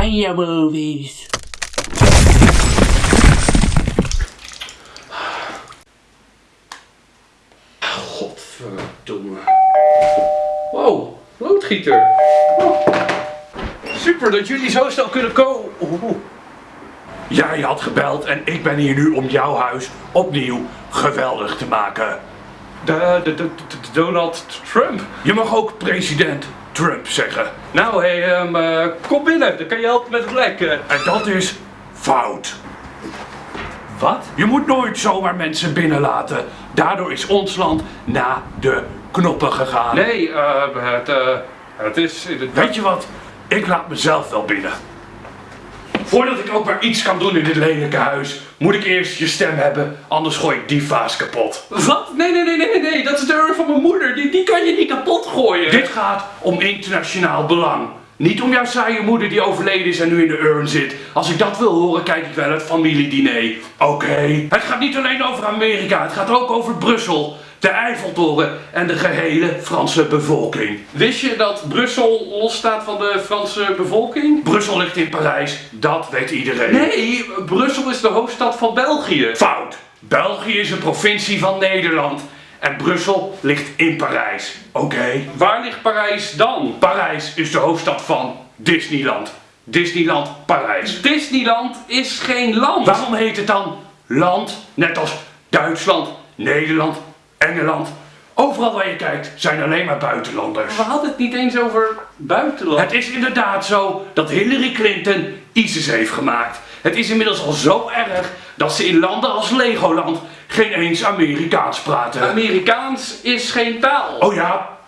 Oranje movies. Godverdomme. Wow, loodgieter. Oh. Super dat jullie zo snel kunnen komen. Oeh. Jij had gebeld en ik ben hier nu om jouw huis opnieuw geweldig te maken. De, de, de, de- Donald Trump. Je mag ook president Trump zeggen. Nou, hé, hey, ehm, eh, kom binnen. Dan kan je helpen met het lek. eh. En dat is fout. Wat? Je moet nooit zomaar mensen binnenlaten. Daardoor is ons land naar de knoppen gegaan. Nee, eh, het, het is... Het, Weet je wat? Ik laat mezelf wel binnen. Voordat ik ook maar iets kan doen in dit lelijke huis, moet ik eerst je stem hebben, anders gooi ik die vaas kapot. Wat? Nee, nee, nee, nee, nee. Dat is de urn van mijn moeder. Die, die kan je niet kapot gooien. Dit gaat om internationaal belang. Niet om jouw saaie moeder die overleden is en nu in de urn zit. Als ik dat wil horen, kijk ik wel het familiediner. Oké. Het gaat niet alleen over Amerika, het gaat ook over Brussel, de Eiffeltoren en de gehele Franse bevolking. Wist je dat Brussel losstaat van de Franse bevolking? Brussel ligt in Parijs, dat weet iedereen. Nee, Brussel is de hoofdstad van België. Fout. België is een provincie van Nederland en Brussel ligt in Parijs. Oké. Waar ligt Parijs dan? Parijs is de hoofdstad van Disneyland. Disneyland Parijs. Disneyland is geen land. Waarom heet het dan land? Net als Duitsland, Nederland, Engeland. Overal waar je kijkt zijn alleen maar buitenlanders. We hadden het niet eens over buitenland. Het is inderdaad zo dat Hillary Clinton ISIS heeft gemaakt. Het is inmiddels al zo erg dat ze in landen als Legoland geen eens Amerikaans praten. Amerikaans is geen taal. Oh ja,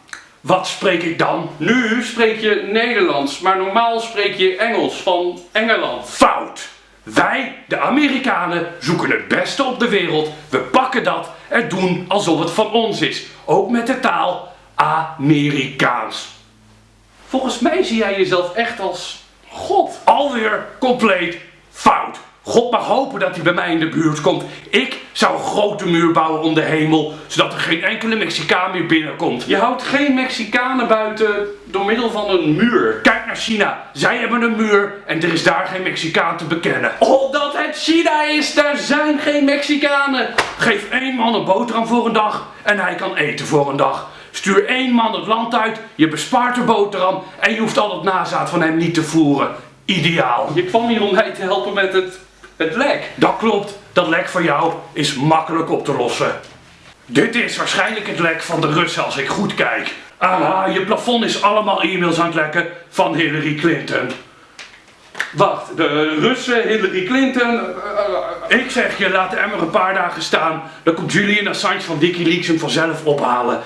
wat spreek ik dan? Nu spreek je Nederlands, maar normaal spreek je Engels van Engeland. Fout! Wij, de Amerikanen, zoeken het beste op de wereld. We pakken dat en doen alsof het van ons is. Ook met de taal Amerikaans. Volgens mij zie jij jezelf echt als God. Alweer compleet fout. God mag hopen dat hij bij mij in de buurt komt. Ik zou een grote muur bouwen om de hemel, zodat er geen enkele Mexicaan meer binnenkomt. Je houdt geen Mexicanen buiten door middel van een muur. Kijk naar China. Zij hebben een muur en er is daar geen Mexicaan te bekennen. Omdat het China is, daar zijn geen Mexicanen. Geef één man een boterham voor een dag en hij kan eten voor een dag. Stuur één man het land uit, je bespaart de boterham en je hoeft al het nazaad van hem niet te voeren. Ideaal. Je kwam hier om mij te helpen met het, het lek. Dat klopt, dat lek van jou is makkelijk op te lossen. Dit is waarschijnlijk het lek van de Russen als ik goed kijk. Ah, je plafond is allemaal e-mails aan het lekken van Hillary Clinton. Wacht, de Russen, Hillary Clinton. eh, Ik zeg je, laat de emmer een paar dagen staan. Dan komt Julian Assange van Wikileaks hem vanzelf ophalen.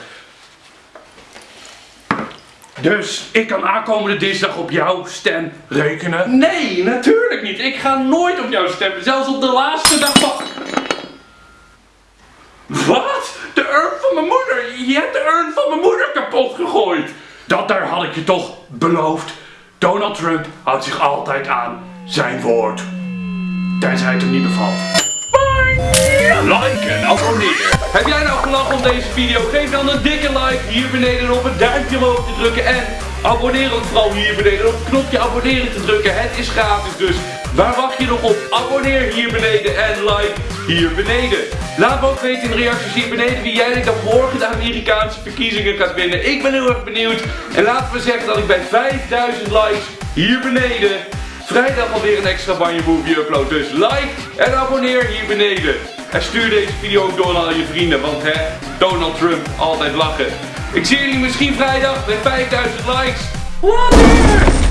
Dus ik kan aankomende dinsdag op jouw stem rekenen. Nee, natuurlijk niet. Ik ga nooit op jou stemmen. Zelfs op de laatste dag van... Wat? De urn van mijn moeder. Je hebt de urn van mijn moeder kapot gegooid. Dat daar had ik je toch beloofd. Donald Trump houdt zich altijd aan zijn woord. Tenzij het hem niet bevalt. Like en abonneer. Heb jij nou gelachen om deze video? Geef dan een dikke like hier beneden op het duimpje omhoog te drukken. En abonneer ook vooral hier beneden op het knopje abonneren te drukken. Het is gratis dus. Waar wacht je nog op? Abonneer hier beneden en like hier beneden. Laat me ook weten in de reacties hier beneden wie jij denkt dat morgen de Amerikaanse verkiezingen gaat winnen. Ik ben heel erg benieuwd. En laten we zeggen dat ik bij 5000 likes hier beneden vrijdag alweer een extra Banje Movie upload. Dus like en abonneer hier beneden. En stuur deze video ook door naar al je vrienden, want hè, Donald Trump, altijd lachen. Ik zie jullie misschien vrijdag met 5000 likes. Later!